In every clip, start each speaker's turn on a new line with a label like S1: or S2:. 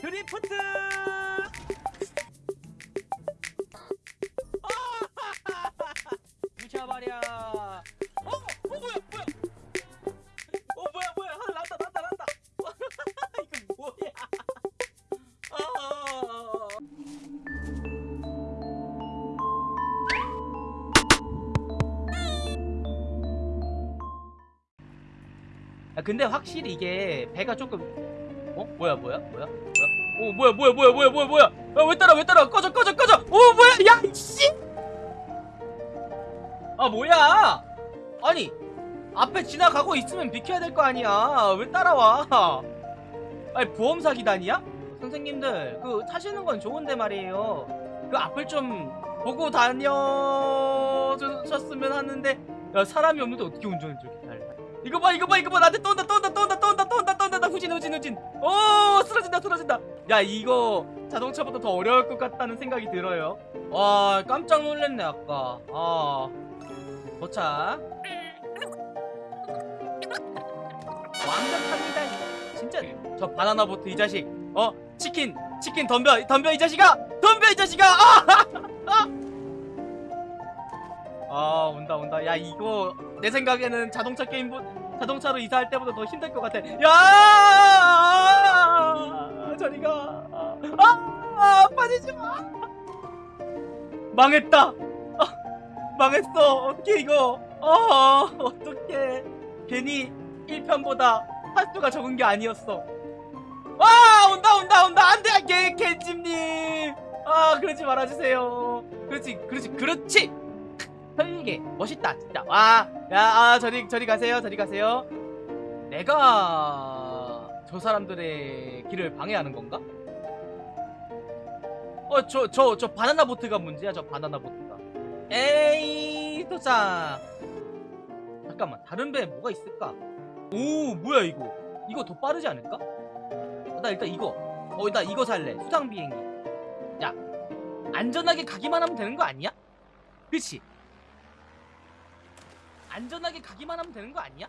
S1: 드리프트! 미쳐버려 어! 어 뭐야 뭐야? 어 뭐야 뭐야? 하나 난다 난다 난다. 이거 뭐야? 아! 야, 근데 확실히 이게 배가 조금 어? 뭐야 뭐야? 뭐야 오 뭐야 뭐야 뭐야 뭐야 뭐야 뭐야. 야, 왜 따라 왜 따라. 꺼져 꺼져 꺼져. 오 뭐야 야 이씨. 아 뭐야? 아니 앞에 지나가고 있으면 비켜야 될 거 아니야. 왜 따라와? 아니 보험 사기단이야? 선생님들 그 타시는 건 좋은데 말이에요. 그 앞을 좀 보고 다녀셨으면 하는데 야 사람이 없는데 어떻게 운전을 저렇게 잘 이거 봐 이거 봐 이거 봐. 나한테 또 온다 또 온다 또 온다 또 온다 나 후진 후진 후진. 오 쓰러진다 쓰러진다. 야 이거 자동차보다 더 어려울 것 같다는 생각이 들어요. 와 깜짝 놀랐네 아까. 아 도착 완벽합니다. 진짜 저 바나나 보트 이 자식. 어 치킨 치킨 덤벼 덤벼 이 자식아! 덤벼 이 자식아! 아! 아 온다 온다. 야 이거 내 생각에는 자동차 게임 보 자동차로 이사할 때보다 더 힘들 것 같아. 야! 저리가. 아, 아 빠지지 마 망했다. 아, 망했어. 어떻게 이거. 어 어떻게 괜히 1편보다 화수가 적은 게 아니었어. 와 온다 온다 온다. 안돼 개 개찜님. 아 그러지 말아주세요. 그렇지 그렇지 그렇지 설계 멋있다 진짜 와야 아, 저리 저리 가세요 저리 가세요 내가 저 사람들의 길을 방해하는 건가? 어 저 저 저 바나나 보트가 문제야 저 바나나 보트가 에이 도착 잠깐만 다른 배에 뭐가 있을까? 오 뭐야 이거 이거 더 빠르지 않을까? 어, 나 일단 이거 어 나 이거 살래 수상 비행기 야 안전하게 가기만 하면 되는 거 아니야? 그치? 안전하게 가기만 하면 되는 거 아니야?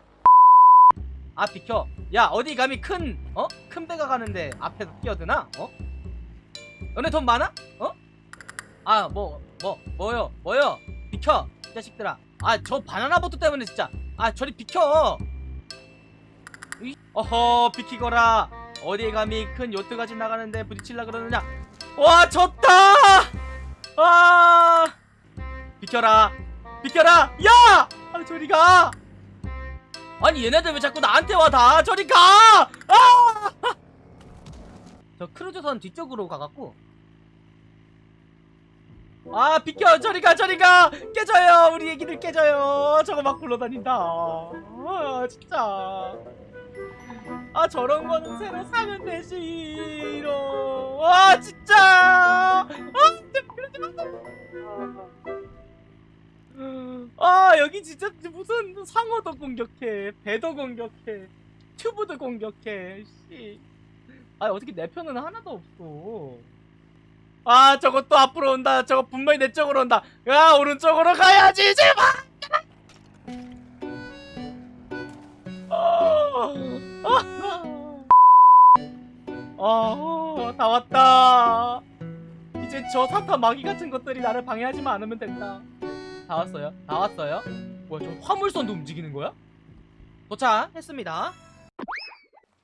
S1: 아 비켜. 야 어디 감히 큰 어? 큰 배가 가는데 앞에서 뛰어드나? 어? 너네 돈 많아? 어? 아 뭐 뭐 뭐, 요? 뭐요? 비켜 이 자식들아. 아 저 바나나 보트 때문에 진짜. 아 저리 비켜. 이- 어허 비키거라. 어디에 감히 큰 요트가 지나가는데 부딪힐라 그러느냐? 와 졌다! 아! 비켜라. 비켜라. 야 아, 저리 가! 아니 얘네들 왜 자꾸 나한테 와 다? 저리 가! 아! 저 크루즈선 뒤쪽으로 가갖고. 아 비켜! 저리 가 저리 가! 깨져요! 우리 애기들 깨져요! 저거 막 굴러다닌다. 아 진짜. 아 저런 거는 새로 사면 되지 와 진짜! 아 진짜 그러지 마. 아 여기 진짜 무슨 상어도 공격해. 배도 공격해. 튜브도 공격해. 씨. 아 어떻게 내 편은 하나도 없어. 아 저거 또 앞으로 온다. 저거 분명히 내 쪽으로 온다. 야 오른쪽으로 가야지 제발! 아, 다 왔다. 이제 저 사타 마귀 같은 것들이 나를 방해하지만 않으면 된다. 다 왔어요. 다 왔어요. 뭐야, 저 화물선도 움직이는 거야? 도착했습니다.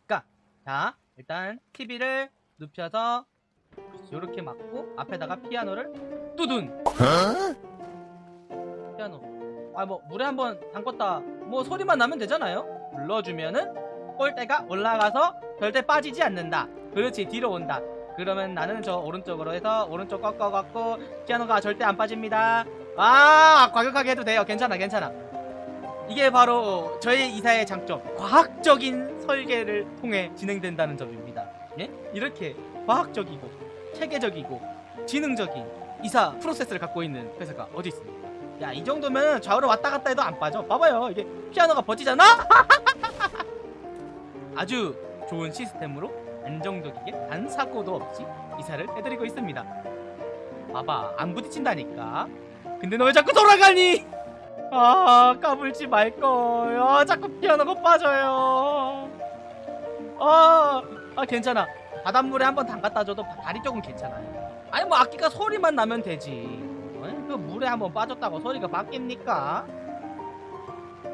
S1: 까, 자, 일단 TV를 눕혀서 이렇게 막고 앞에다가 피아노를 뚜둔. 피아노. 아, 뭐 물에 한번 담궜다. 뭐 소리만 나면 되잖아요. 눌러주면은 꼴대가 올라가서 절대 빠지지 않는다. 그렇지 뒤로 온다. 그러면 나는 저 오른쪽으로 해서 오른쪽 꺾어갖고 피아노가 절대 안 빠집니다. 아 과격하게 해도 돼요. 괜찮아 괜찮아. 이게 바로 저의 이사의 장점. 과학적인 설계를 통해 진행된다는 점입니다. 예? 이렇게 과학적이고 체계적이고 지능적인 이사 프로세스를 갖고 있는 회사가 어디 있습니까? 야 이 정도면 좌우로 왔다 갔다 해도 안 빠져. 봐봐요 이게 피아노가 버티잖아. 아주 좋은 시스템으로 안정적이게 단 사고도 없이 이사를 해드리고 있습니다. 봐봐 안 부딪힌다니까. 근데 너 왜 자꾸 돌아가니? 아 까불지 말걸. 아 자꾸 피아노가 빠져요. 아, 아 괜찮아. 바닷물에 한번 담갔다 줘도 다리 쪽은 괜찮아요 아니 뭐 아끼가 소리만 나면 되지 아니, 그 물에 한번 빠졌다고 소리가 바뀝니까?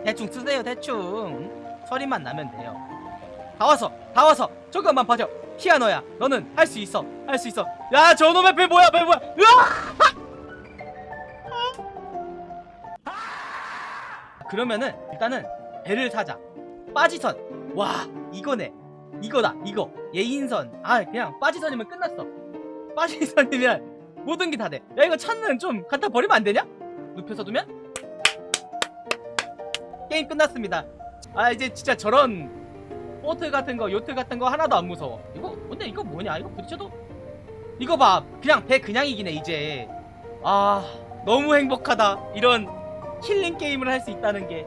S1: 대충 쓰세요 대충 소리만 나면 돼요 다 왔어 다 왔어 조금만 봐줘 피아노야 너는 할 수 있어 할 수 있어 야 저놈의 배 뭐야 배 뭐야 으아! 그러면은 일단은 배를 사자. 빠지선. 와 이거네. 이거다 이거. 예인선. 아 그냥 빠지선이면 끝났어. 빠지선이면 모든 게 다돼야 이거 차는 좀 갖다 버리면 안 되냐? 눕혀서 두면? 게임 끝났습니다. 아 이제 진짜 저런 보트 같은 거 요트 같은 거 하나도 안 무서워. 이거 근데 이거 뭐냐? 이거 부딪혀도? 이거 봐. 그냥 배 그냥 이기네 이제. 아 너무 행복하다. 이런 힐링 게임을 할 수 있다는 게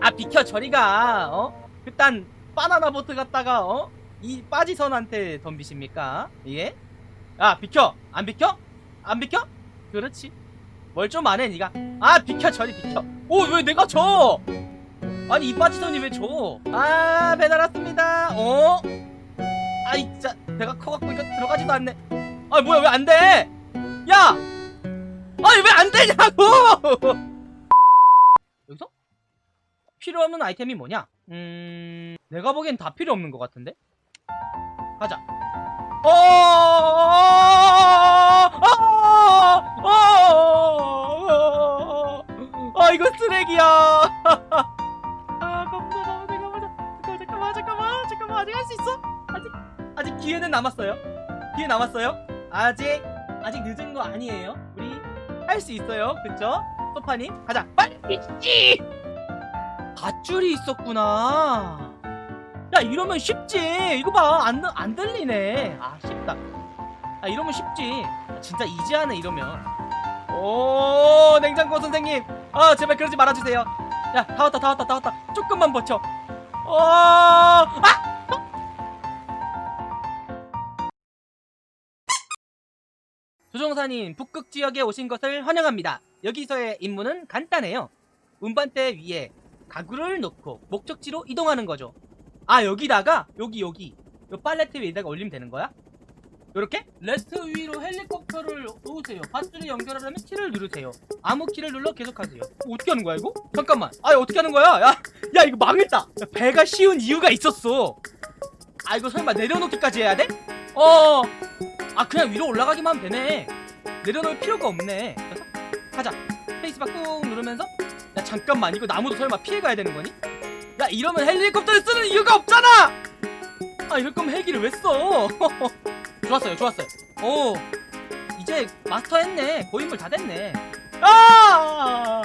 S1: 아 비켜 저리가 어 그딴 바나나 보트 갔다가 어 이 빠지선한테 덤비십니까 예? 야 비켜 안 비켜? 안 비켜? 그렇지 뭘 좀 안해 니가 아 비켜 저리 비켜 오 왜 내가 져 아니 이 빠지선이 왜 져? 아 배달 왔습니다 어? 아이 진짜 배가 커갖고 이거 들어가지도 않네 아 뭐야 왜 안 돼? 야! 아니 왜 안 되냐고! 필요 없는 아이템이 뭐냐? 음... 내가 보기엔 다 필요 없는 것 같은데? 가자 어! 어! 어! 아 이거 쓰레기야 아 가보자 잠깐만 잠깐만 잠깐만 잠깐만 아직 할 수 있어? 아직 아직 기회는 남았어요 기회 남았어요 아직 아직 늦은 거 아니에요 우리 할 수 있어요 그쵸? 소파님 가자 빨리 이 밧줄이 있었구나. 야 이러면 쉽지. 이거 봐안 안 들리네. 아 쉽다. 아 이러면 쉽지. 진짜 이지하네 이러면. 오 냉장고 선생님. 아 제발 그러지 말아주세요. 야 다 왔다 다 왔다 다 왔다. 조금만 버텨. 어... 아! 조종사님 북극 지역에 오신 것을 환영합니다. 여기서의 임무는 간단해요. 운반대 위에 가구를 놓고 목적지로 이동하는 거죠 아 여기다가 여기 여기 요 팔레트 위에다가 올리면 되는 거야? 요렇게? 팔레트 위로 헬리콥터를 놓으세요 밧줄을 연결하려면 T를 누르세요 아무 키를 눌러 계속하세요 어, 어떻게 하는 거야 이거? 잠깐만 아 어떻게 하는 거야? 야, 야 이거 망했다 야, 배가 쉬운 이유가 있었어 아 이거 설마 내려놓기까지 해야 돼? 어. 아 그냥 위로 올라가기만 하면 되네 내려놓을 필요가 없네 가자 스페이스바 꾹 누르면서 야 잠깐만 이거 나무도 설마 피해가야 되는 거니? 야 이러면 헬리콥터를 쓰는 이유가 없잖아! 아 이럴 거면 헬기를 왜 써? 좋았어요 좋았어요. 오 이제 마스터 했네. 고인물 다 됐네. 아!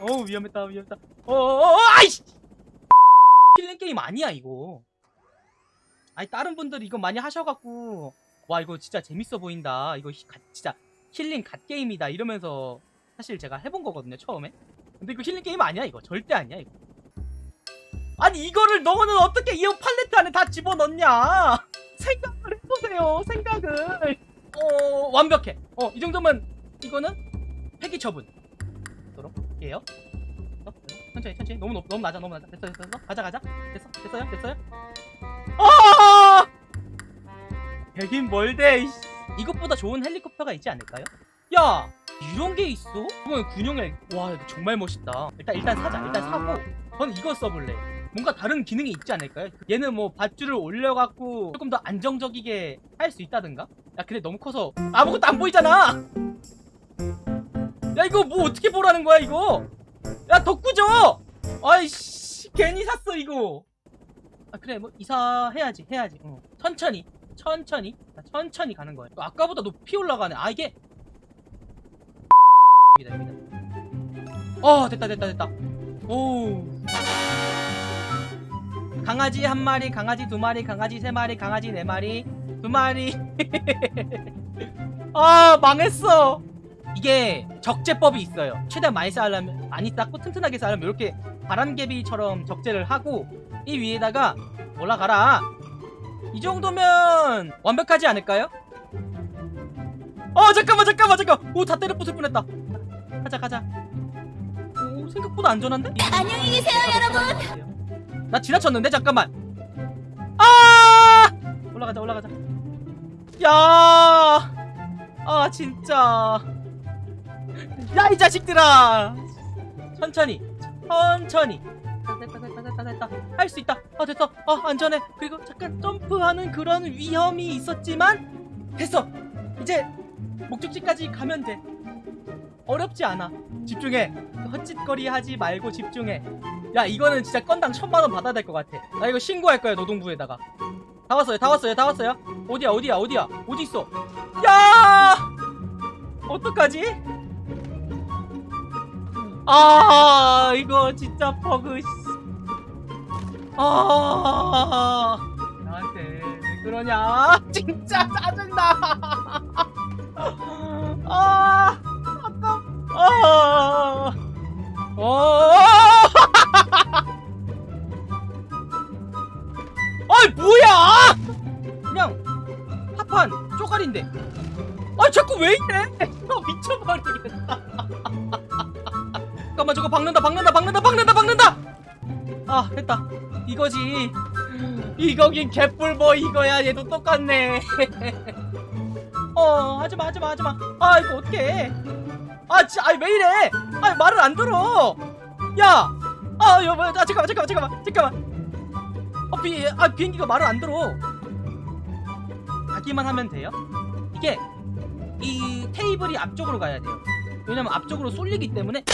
S1: 어 위험했다 위험했다. 어어어 아이씨! 힐링 게임 아니야 이거. 아니 다른 분들 이거 많이 하셔갖고 와 이거 진짜 재밌어 보인다. 이거 히- god- 진짜 힐링 god 게임이다. 이러면서 사실 제가 해본 거거든요 처음에 근데 이거 힐링 게임 아니야 이거? 절대 아니야 이거. 아니 이거를 너는 어떻게 이 팔레트 안에 다 집어넣냐? 생각을 해보세요 생각을. 어 완벽해. 어이 정도면 이거는 폐기 처분. 도록 할게요. 어, 천천히 천천히. 너무 높, 너무 낮아 너무 낮아. 됐어 됐어 됐어. 가자 가자. 됐어 됐어요 됐어요. 아! 되긴 뭘대. 이것보다 좋은 헬리콥터가 있지 않을까요? 야 이런 게 있어? 이건 군용헬 와 정말 멋있다. 일단 일단 사자. 일단 사고. 저는 이거 써볼래. 뭔가 다른 기능이 있지 않을까요? 얘는 뭐 밧줄을 올려갖고 조금 더 안정적이게 할 수 있다든가? 야 근데 너무 커서. 아무것도 안 보이잖아! 야 이거 뭐 어떻게 보라는 거야 이거? 야 덕구죠 아이씨 괜히 샀어 이거. 아 그래 뭐 이사해야지 해야지. 어. 천천히 천천히. 자, 천천히 가는 거야. 아까보다 높이 올라가네. 아 이게 어 됐다 됐다 됐다. 오 강아지 한 마리 강아지 두 마리 강아지 세 마리 강아지 네 마리 두 마리. 아 망했어. 이게 적재법이 있어요. 최대한 많이 쌓으려면 많이 쌓고 튼튼하게 쌓으려면 이렇게 바람개비처럼 적재를 하고 이 위에다가 올라가라. 이 정도면 완벽하지 않을까요? 어 잠깐만 잠깐만 잠깐 오 다 때려 부술 뻔했다 가자 가자. 오 생각보다 안전한데?
S2: 안녕히 계세요, 여러분.
S1: 나 지나쳤는데? 잠깐만. 아! 올라가자 올라가자. 야! 아 진짜. 야 이 자식들아! 천천히 천천히. 됐다 됐다 됐다 됐다. 할 수 있다. 아 됐어. 아 안전해. 그리고 잠깐 점프하는 그런 위험이 있었지만 됐어. 이제 목적지까지 가면 돼 어렵지 않아. 집중해. 헛짓거리 하지 말고 집중해. 야 이거는 진짜 건당 천만원 받아야 될 것 같아. 나 이거 신고할 거야 노동부에다가. 다 왔어요 다 왔어요 다 왔어요? 어디야 어디야 어디야? 어디 있어? 야! 어떡하지? 아 이거 진짜 버그 씨. 아 나한테 왜 그러냐? 진짜 짜증나. 아 아 어. 아이 뭐야? 그냥 합판 쪼가리인데. 아 자꾸 왜 이래? 아 미쳐버리겠다. 잠깐만 저거 박는다 박는다 박는다 박는다 박는다! 아 됐다. 이거지. 이거긴 개뿔보 이거야. 얘도 똑같네. 어 하지마 하지마 하지마. 아 이거 어떡해 아 진짜 아왜 이래 아 말을 안 들어 야아 여보 아 잠깐만 잠깐만 잠깐만 잠깐만 어, 비, 아, 비행기가 말을 안 들어. 가기만 하면 돼요. 이게 이 테이블이 앞쪽으로 가야 돼요. 왜냐면 앞쪽으로 쏠리기 때문에